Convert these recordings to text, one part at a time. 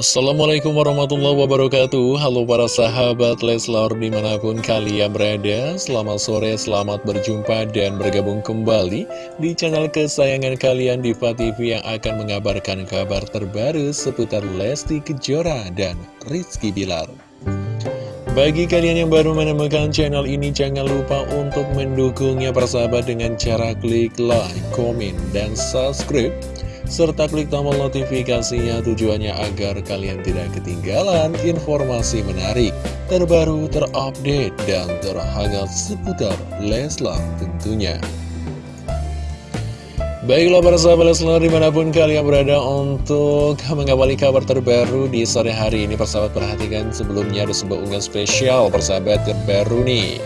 Assalamualaikum warahmatullahi wabarakatuh. Halo para sahabat Leslar di mana pun kalian berada Selamat sore, selamat berjumpa dan bergabung kembali Di channel kesayangan kalian Diva TV yang akan mengabarkan kabar terbaru Seputar Lesti Kejora dan Rizky Bilar. Bagi kalian yang baru menemukan channel ini, jangan lupa untuk mendukungnya persahabat dengan cara klik like, komen, dan subscribe serta klik tombol notifikasinya tujuannya agar kalian tidak ketinggalan informasi menarik, terbaru, terupdate, dan terhangat seputar Leslar tentunya. Baiklah para sahabat Leslar di mana pun kalian berada untuk mengawali kabar terbaru di sore hari ini Persahabat perhatikan sebelumnya ada sebuah unggahan spesial persahabat terbaru nih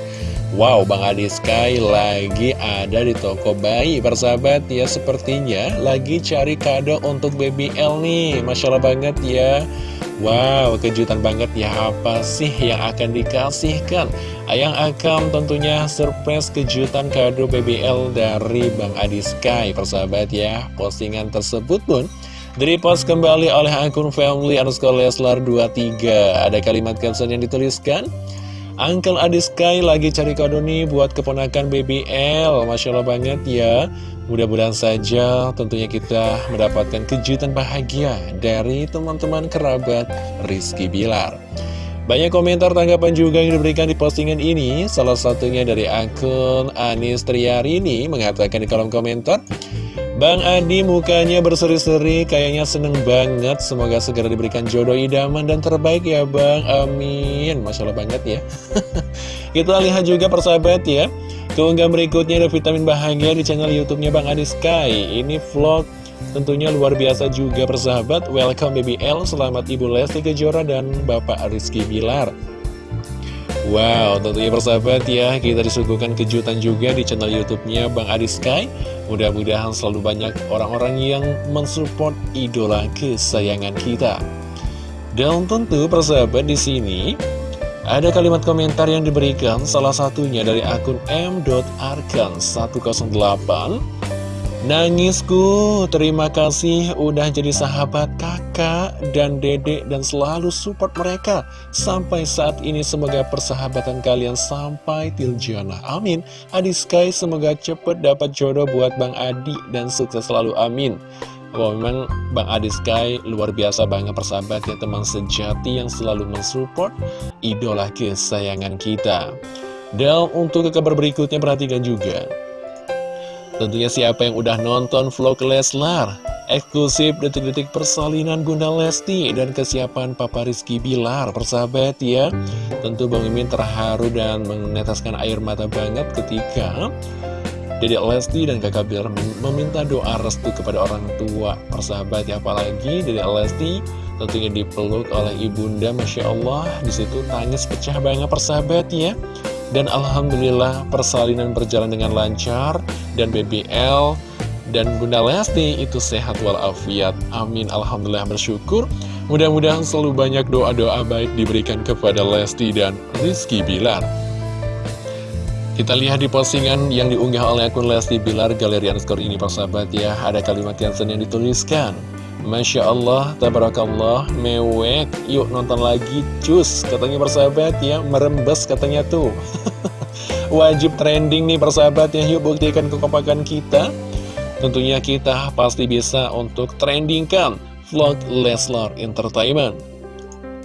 Wow, Bang Adi Sky lagi ada di toko bayi Persahabat. Ya sepertinya lagi cari kado untuk baby L nih. Masya Allah banget ya. Wow, kejutan banget ya. Apa sih yang akan dikasihkan? Ayang Akam tentunya surprise kejutan kado BBL dari Bang Adi Sky Persahabat ya, postingan tersebut pun dari post kembali oleh akun family underscore leslar 23 Ada kalimat caption yang dituliskan Uncle Sky lagi cari kado nih buat keponakan BBL Masya Allah banget ya. Mudah-mudahan saja tentunya kita mendapatkan kejutan bahagia Dari teman-teman kerabat Rizky Bilar. Banyak komentar tanggapan juga yang diberikan di postingan ini. Salah satunya dari akun Anis Triarini Mengatakan di kolom komentar Bang Adi mukanya berseri-seri, kayaknya seneng banget. Semoga segera diberikan jodoh idaman dan terbaik ya Bang. Amin. Masya Allah banget ya. Kita lihat juga persahabat ya. Keunggahan berikutnya ada vitamin bahagia di channel YouTube-nya Bang Adi Sky. Ini vlog tentunya luar biasa juga persahabat. Welcome Baby L, selamat Ibu Lesti Kejora dan Bapak Rizky Bilar. Wow, tentunya persahabat ya, kita disuguhkan kejutan juga di channel YouTube-nya Bang Adi Sky. Mudah-mudahan selalu banyak orang-orang yang mensupport idola kesayangan kita. Dan tentu persahabat di sini ada kalimat komentar yang diberikan salah satunya dari akun m.arkan108 Nangisku, terima kasih udah jadi sahabat kakak dan dedek dan selalu support mereka. Sampai saat ini semoga persahabatan kalian sampai tiljana Amin. Adi Sky semoga cepet dapat jodoh buat Bang Adi dan sukses selalu. Amin. Wow, memang Bang Adi Sky luar biasa banget persahabat ya teman sejati yang selalu mensupport idola kesayangan kita. Dan untuk kabar berikutnya perhatikan juga Tentunya siapa yang udah nonton vlog Leslar? Eksklusif detik-detik persalinan Bunda Lesti Dan kesiapan Papa Rizky Bilar Persahabat ya. Tentu Bang Mimin terharu dan meneteskan air mata banget ketika Dedek Lesti dan kakak Bilar meminta doa restu kepada orang tua Persahabat ya. Apalagi Dedek Lesti tentunya dipeluk oleh ibunda Masya Allah di situ tangis pecah banget persahabat ya dan Alhamdulillah persalinan berjalan dengan lancar Dan BBL dan Bunda Lesti itu sehat walafiat. Amin Alhamdulillah bersyukur. Mudah-mudahan selalu banyak doa-doa baik diberikan kepada Lesti dan Rizky Bilar. Kita lihat di postingan yang diunggah oleh akun Lesti Bilar Galeri Underscore ini persahabat ya. Ada kalimat yang yang dituliskan Masya Allah, Tabarakallah, mewek. Yuk nonton lagi, cus Katanya persahabat ya, merembes katanya tuh. Wajib trending nih persahabat ya Yuk buktikan kekompakan kita. Tentunya kita pasti bisa untuk trendingkan Vlog Leslar Entertainment.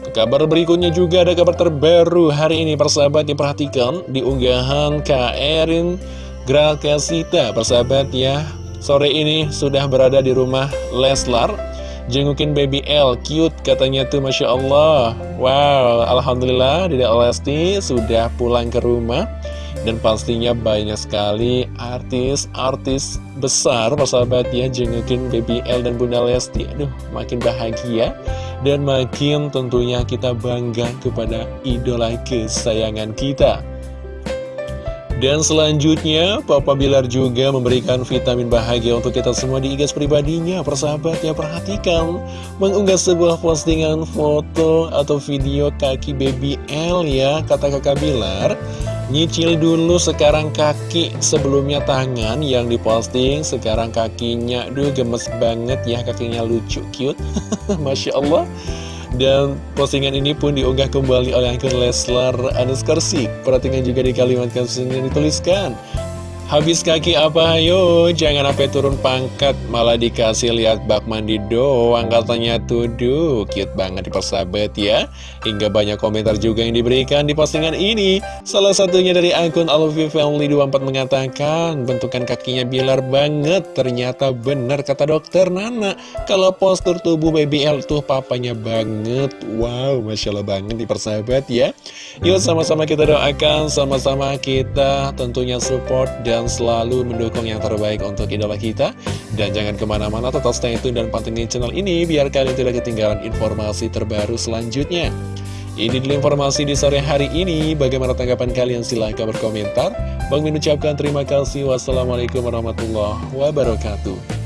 Kabar berikutnya juga ada kabar terbaru hari ini persahabat diperhatikan di unggahan Kak Erin Grakasita persahabat ya Sore ini sudah berada di rumah Leslar Jengukin baby L, cute katanya tuh Masya Allah. Wow, Alhamdulillah Dede Lesti sudah pulang ke rumah. Dan pastinya banyak sekali artis-artis besar Persahabat ya jengukin baby L dan Bunda Lesti. Aduh, makin bahagia. Dan makin tentunya kita bangga kepada idola kesayangan kita dan selanjutnya, Papa Bilar juga memberikan vitamin bahagia untuk kita semua di igas pribadinya. Persahabat ya, perhatikan. Mengunggah sebuah postingan foto atau video kaki baby L ya, kata kakak Bilar. Nyicil dulu sekarang kaki, sebelumnya tangan yang diposting, sekarang kakinya. Duh, gemes banget ya, kakinya lucu, cute. Masya Allah. Dan postingan ini pun diunggah kembali oleh akun Leslar Anuskersik Perhatikan juga di kalimat caption yang dituliskan Habis kaki apa? Ayo Jangan sampai turun pangkat. Malah dikasih lihat bak mandi doang Katanya. Tuh duh Cute banget di persahabat ya. Hingga banyak komentar juga yang diberikan di postingan ini. Salah satunya dari akun Alvi Family 24 mengatakan Bentukan kakinya bilar banget. Ternyata benar kata dokter Nana. Kalau postur tubuh BBL tuh papanya banget. Wow Masya Allah banget di persahabat ya. Yuk sama-sama kita doakan Sama-sama kita tentunya support dan dan selalu mendukung yang terbaik untuk idola kita. Dan jangan ke mana-mana, tetap stay tune dan pantengin channel ini biar kalian tidak ketinggalan informasi terbaru selanjutnya. Ini dulu informasi di sore hari ini. Bagaimana tanggapan kalian? Silahkan berkomentar. Bang Min ucapkan terima kasih. Wassalamualaikum warahmatullahi wabarakatuh.